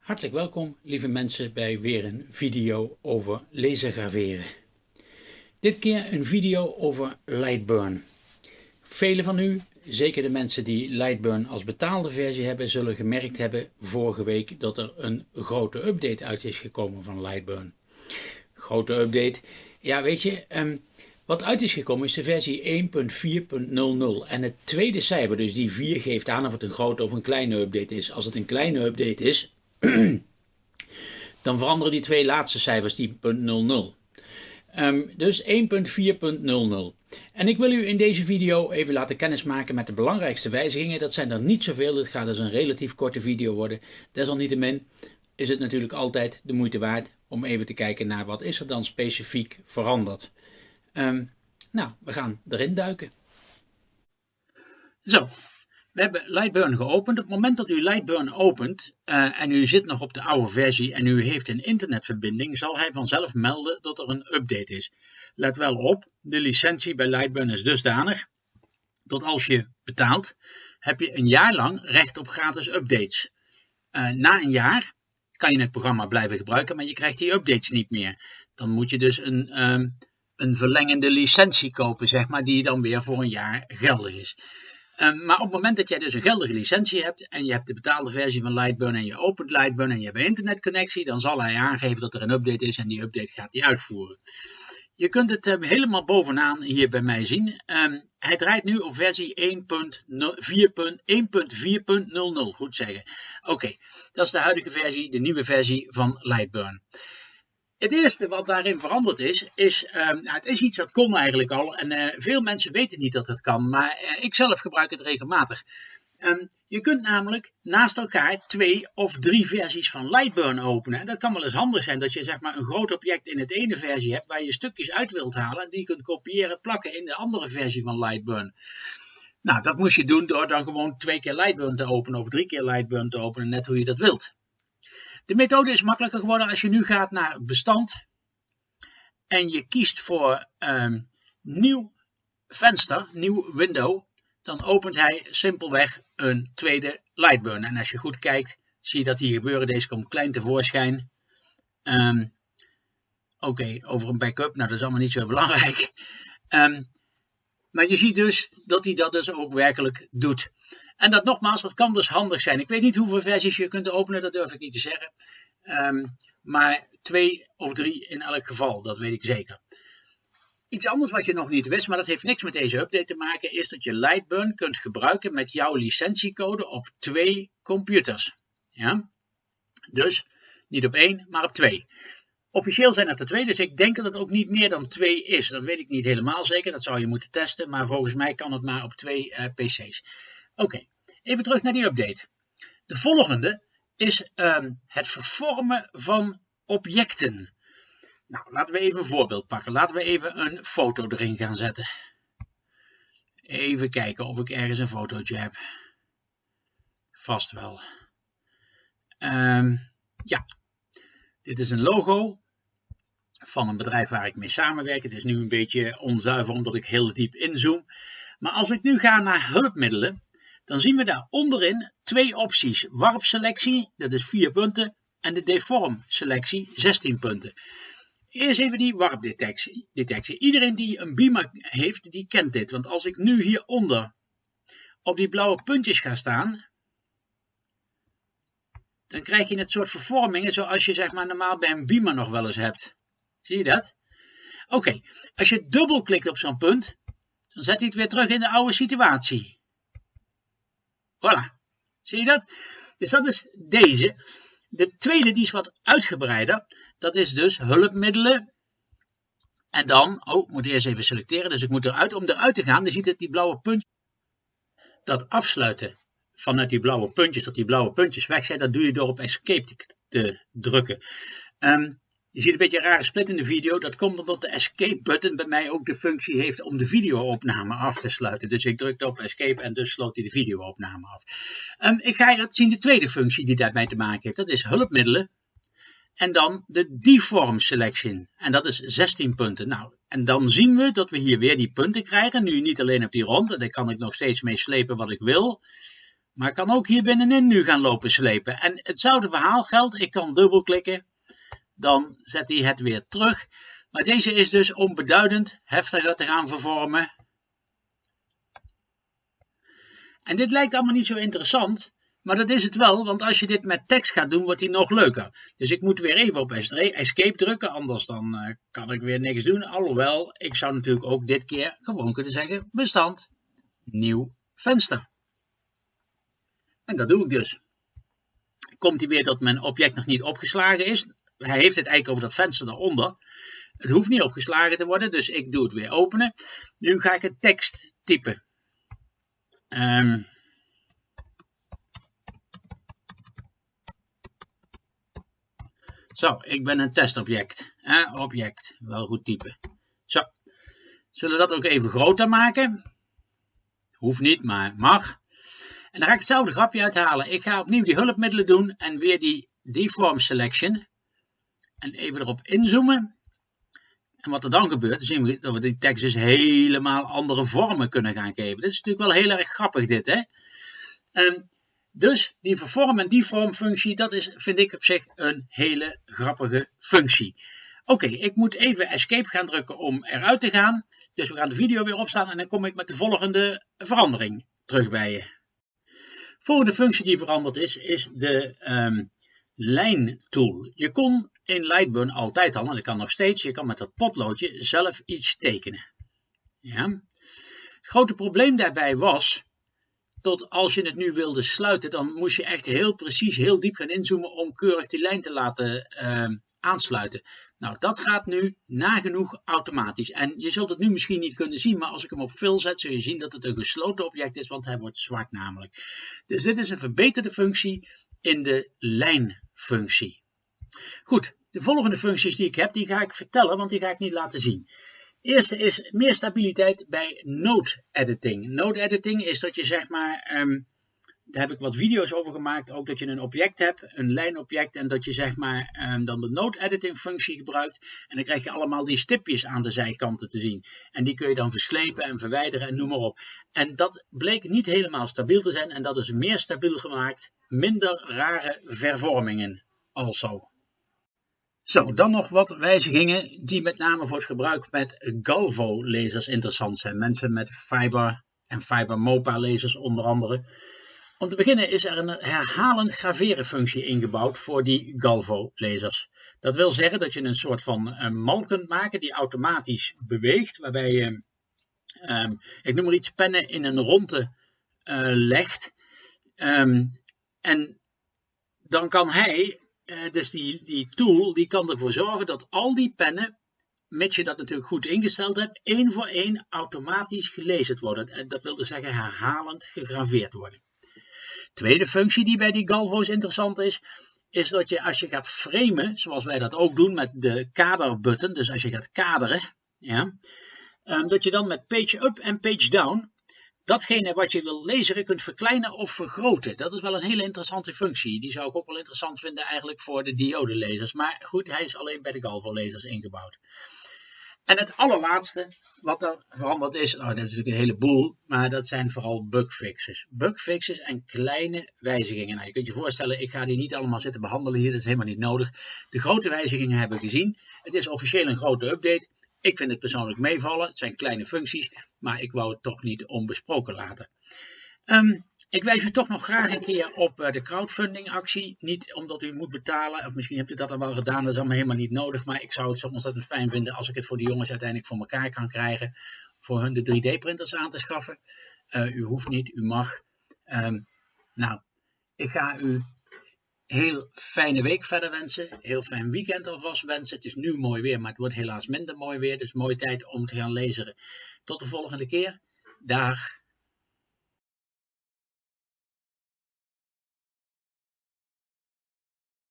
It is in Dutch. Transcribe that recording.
Hartelijk welkom, lieve mensen, bij weer een video over lasergraveren. Dit keer een video over Lightburn. Velen van u, zeker de mensen die Lightburn als betaalde versie hebben, zullen gemerkt hebben vorige week dat er een grote update uit is gekomen van Lightburn. Grote update. Ja, weet je, um, wat uit is gekomen is de versie 1.4.00 en het tweede cijfer, dus die 4, geeft aan of het een grote of een kleine update is. Als het een kleine update is, dan veranderen die twee laatste cijfers die .00. Um, ehm, dus 1.4.00. En ik wil u in deze video even laten kennismaken met de belangrijkste wijzigingen. Dat zijn er niet zoveel, het gaat dus een relatief korte video worden. Desalniettemin is het natuurlijk altijd de moeite waard om even te kijken naar wat is er dan specifiek veranderd. Um, nou, we gaan erin duiken. Zo, we hebben Lightburn geopend. Op het moment dat u Lightburn opent uh, en u zit nog op de oude versie en u heeft een internetverbinding, zal hij vanzelf melden dat er een update is. Let wel op, de licentie bij Lightburn is dusdanig dat als je betaalt, heb je een jaar lang recht op gratis updates. Uh, na een jaar kan je het programma blijven gebruiken, maar je krijgt die updates niet meer. Dan moet je dus een, um, een verlengende licentie kopen, zeg maar, die dan weer voor een jaar geldig is. Um, maar op het moment dat jij dus een geldige licentie hebt en je hebt de betaalde versie van Lightburn en je opent Lightburn en je hebt een internetconnectie, dan zal hij aangeven dat er een update is en die update gaat hij uitvoeren. Je kunt het um, helemaal bovenaan hier bij mij zien. Um, hij draait nu op versie 1.4.00, goed zeggen. Oké, dat is de huidige versie, de nieuwe versie van Lightburn. Het eerste wat daarin veranderd is, is uh, het is iets dat kon eigenlijk al en uh, veel mensen weten niet dat het kan, maar uh, ik zelf gebruik het regelmatig. Um, je kunt namelijk naast elkaar twee of drie versies van Lightburn openen. En dat kan wel eens handig zijn dat je zeg maar een groot object in het ene versie hebt waar je stukjes uit wilt halen en die je kunt kopiëren plakken in de andere versie van Lightburn. Nou, dat moest je doen door dan gewoon twee keer Lightburn te openen of drie keer Lightburn te openen, net hoe je dat wilt. De methode is makkelijker geworden als je nu gaat naar bestand en je kiest voor um, nieuw venster, nieuw window, dan opent hij simpelweg een tweede Lightburn. En als je goed kijkt, zie je dat hier gebeuren. Deze komt klein tevoorschijn. Um, Oké, over een backup, nou dat is allemaal niet zo belangrijk. Um, maar je ziet dus dat hij dat dus ook werkelijk doet. En dat nogmaals, dat kan dus handig zijn. Ik weet niet hoeveel versies je kunt openen, dat durf ik niet te zeggen. Um, maar twee of drie in elk geval, dat weet ik zeker. Iets anders wat je nog niet wist, maar dat heeft niks met deze update te maken, is dat je Lightburn kunt gebruiken met jouw licentiecode op twee computers. Ja? Dus niet op één, maar op twee. Officieel zijn het er twee, dus ik denk dat het ook niet meer dan twee is. Dat weet ik niet helemaal zeker, dat zou je moeten testen, maar volgens mij kan het maar op twee uh, PC's. Oké, even terug naar die update. De volgende is um, het vervormen van objecten. Nou, laten we even een voorbeeld pakken. Laten we even een foto erin gaan zetten. Even kijken of ik ergens een fotootje heb. Vast wel. Um, ja, dit is een logo van een bedrijf waar ik mee samenwerk. Het is nu een beetje onzuiver omdat ik heel diep inzoom. Maar als ik nu ga naar hulpmiddelen, dan zien we daar onderin twee opties. Warpselectie, dat is 4 punten, en de deform selectie, 16 punten. Eerst even die warpdetectie. Detectie. Iedereen die een beamer heeft, die kent dit. Want als ik nu hieronder op die blauwe puntjes ga staan, dan krijg je het soort vervormingen zoals je zeg maar normaal bij een beamer nog wel eens hebt. Zie je dat? Oké, als je dubbelklikt op zo'n punt, dan zet hij het weer terug in de oude situatie. Voilà. Zie je dat? Dus dat is deze. De tweede die is wat uitgebreider. Dat is dus hulpmiddelen. En dan, oh, ik moet eerst even selecteren. Dus ik moet eruit. Om eruit te gaan, dan ziet het die blauwe puntje. Dat afsluiten vanuit die blauwe puntjes, dat die blauwe puntjes weg zijn. Dat doe je door op escape te, te drukken. Um, je ziet een beetje een rare split in de video. Dat komt omdat de escape button bij mij ook de functie heeft om de videoopname af te sluiten. Dus ik drukte op escape en dus sloot hij de videoopname af. Um, ik ga je laten zien de tweede functie die daarbij te maken heeft. Dat is hulpmiddelen. En dan de deform selection. En dat is 16 punten. Nou, en dan zien we dat we hier weer die punten krijgen. Nu niet alleen op die rond. Daar kan ik nog steeds mee slepen wat ik wil. Maar ik kan ook hier binnenin nu gaan lopen slepen. En hetzelfde verhaal geldt. Ik kan dubbelklikken. Dan zet hij het weer terug. Maar deze is dus om beduidend heftiger te gaan vervormen. En dit lijkt allemaal niet zo interessant. Maar dat is het wel, want als je dit met tekst gaat doen, wordt hij nog leuker. Dus ik moet weer even op escape drukken, anders dan uh, kan ik weer niks doen. Alhoewel, ik zou natuurlijk ook dit keer gewoon kunnen zeggen, bestand, nieuw venster. En dat doe ik dus. Komt hij weer dat mijn object nog niet opgeslagen is. Hij heeft het eigenlijk over dat venster daaronder. Het hoeft niet opgeslagen te worden, dus ik doe het weer openen. Nu ga ik het tekst typen. Um, Zo, ik ben een testobject. Object, wel goed typen. Zo, zullen we dat ook even groter maken? Hoeft niet, maar mag. En dan ga ik hetzelfde grapje uithalen. Ik ga opnieuw die hulpmiddelen doen en weer die deform selection. En even erop inzoomen. En wat er dan gebeurt, zien we dat we die tekst dus helemaal andere vormen kunnen gaan geven. Dit is natuurlijk wel heel erg grappig dit, hè. Um, dus die vervorm- en deform functie, dat is, vind ik op zich een hele grappige functie. Oké, ik moet even escape gaan drukken om eruit te gaan. Dus we gaan de video weer opstaan en dan kom ik met de volgende verandering terug bij je. Volgende functie die veranderd is, is de um, lijntool. Je kon in Lightburn altijd al, en dat kan nog steeds, je kan met dat potloodje zelf iets tekenen. Ja. Het grote probleem daarbij was tot als je het nu wilde sluiten, dan moest je echt heel precies, heel diep gaan inzoomen om keurig die lijn te laten uh, aansluiten. Nou, dat gaat nu nagenoeg automatisch. En je zult het nu misschien niet kunnen zien, maar als ik hem op fill zet, zul je zien dat het een gesloten object is, want hij wordt zwart namelijk. Dus dit is een verbeterde functie in de lijnfunctie. Goed, de volgende functies die ik heb, die ga ik vertellen, want die ga ik niet laten zien. Eerste is meer stabiliteit bij node editing. Node editing is dat je zeg maar, um, daar heb ik wat video's over gemaakt, ook dat je een object hebt, een lijnobject, en dat je zeg maar um, dan de node editing functie gebruikt. En dan krijg je allemaal die stipjes aan de zijkanten te zien. En die kun je dan verslepen en verwijderen en noem maar op. En dat bleek niet helemaal stabiel te zijn en dat is meer stabiel gemaakt, minder rare vervormingen also. Zo, dan nog wat wijzigingen die met name voor het gebruik met Galvo-lasers interessant zijn. Mensen met Fiber en Fiber MOPA-lasers onder andere. Om te beginnen is er een herhalend graveren functie ingebouwd voor die Galvo-lasers. Dat wil zeggen dat je een soort van eh, mal kunt maken die automatisch beweegt, waarbij je, um, ik noem maar iets, pennen in een ronde uh, legt. Um, en dan kan hij uh, dus die, die tool die kan ervoor zorgen dat al die pennen, mits je dat natuurlijk goed ingesteld hebt, één voor één automatisch gelezen worden. En dat wil dus zeggen herhalend gegraveerd worden. Tweede functie die bij die Galvo's interessant is, is dat je als je gaat framen, zoals wij dat ook doen met de kaderbutton, dus als je gaat kaderen, ja, um, dat je dan met page up en page down datgene wat je wil lezen kunt verkleinen of vergroten. Dat is wel een hele interessante functie. Die zou ik ook wel interessant vinden eigenlijk voor de diodelezers. Maar goed, hij is alleen bij de Galvo-lezers ingebouwd. En het allerlaatste wat er veranderd is, nou dat is natuurlijk een heleboel, maar dat zijn vooral bugfixes. Bugfixes en kleine wijzigingen. Nou, je kunt je voorstellen, ik ga die niet allemaal zitten behandelen hier, dat is helemaal niet nodig. De grote wijzigingen hebben we gezien. Het is officieel een grote update. Ik vind het persoonlijk meevallen. Het zijn kleine functies, maar ik wou het toch niet onbesproken laten. Um, ik wijs u toch nog graag een keer op uh, de crowdfunding actie. Niet omdat u moet betalen, of misschien hebt u dat al wel gedaan, dat is allemaal helemaal niet nodig. Maar ik zou het zo ontzettend fijn vinden als ik het voor de jongens uiteindelijk voor elkaar kan krijgen. Voor hun de 3D-printers aan te schaffen. Uh, u hoeft niet, u mag. Um, nou, ik ga u heel fijne week verder wensen. Heel fijn weekend alvast wensen. Het is nu mooi weer, maar het wordt helaas minder mooi weer. Dus mooie tijd om te gaan lezen. Tot de volgende keer. Dag.